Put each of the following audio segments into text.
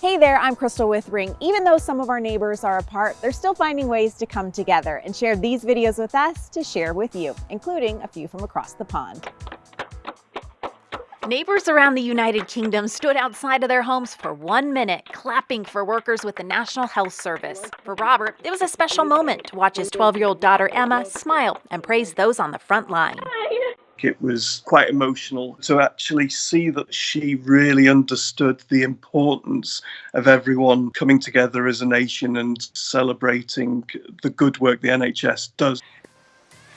Hey there, I'm Crystal with Ring. Even though some of our neighbors are apart, they're still finding ways to come together and share these videos with us to share with you, including a few from across the pond. Neighbors around the United Kingdom stood outside of their homes for one minute, clapping for workers with the National Health Service. For Robert, it was a special moment to watch his 12 year old daughter Emma smile and praise those on the front line. It was quite emotional to actually see that she really understood the importance of everyone coming together as a nation and celebrating the good work the NHS does.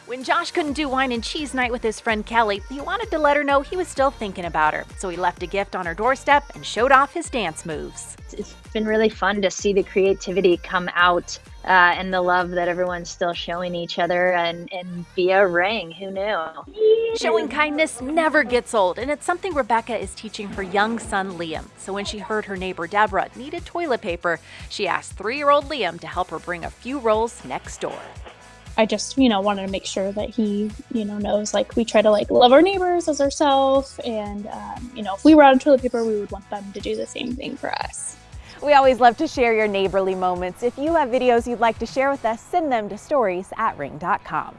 When Josh couldn't do wine and cheese night with his friend Kelly, he wanted to let her know he was still thinking about her. So he left a gift on her doorstep and showed off his dance moves. It's been really fun to see the creativity come out uh, and the love that everyone's still showing each other and, and via ring. Who knew? Showing kindness never gets old, and it's something Rebecca is teaching her young son Liam. So when she heard her neighbor Deborah needed toilet paper, she asked three year old Liam to help her bring a few rolls next door. I just, you know, wanted to make sure that he, you know, knows like we try to like love our neighbors as ourselves. And, um, you know, if we were out of toilet paper, we would want them to do the same thing for us. We always love to share your neighborly moments. If you have videos you'd like to share with us, send them to stories at ring.com.